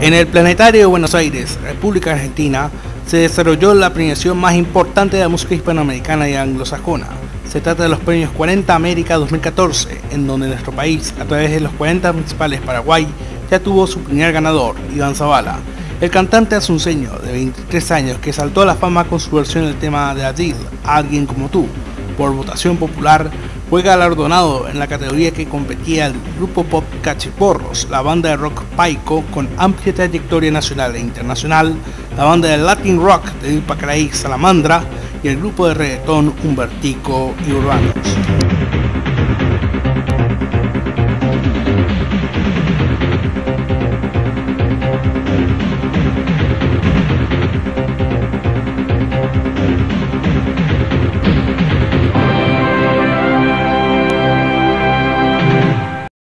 En el Planetario de Buenos Aires, República Argentina, se desarrolló la premiación más importante de la música hispanoamericana y anglosajona. Se trata de los premios 40 América 2014, en donde nuestro país, a través de los 40 principales Paraguay, ya tuvo su primer ganador, Iván Zavala. El cantante asunceño de 23 años que saltó a la fama con su versión del tema de Adil, Alguien como tú, por votación popular, fue galardonado en la categoría que competía el grupo pop Cachiporros, la banda de rock Paico con amplia trayectoria nacional e internacional, la banda de Latin Rock de Pacaraí Salamandra y el grupo de reggaetón Humbertico y Urbanos.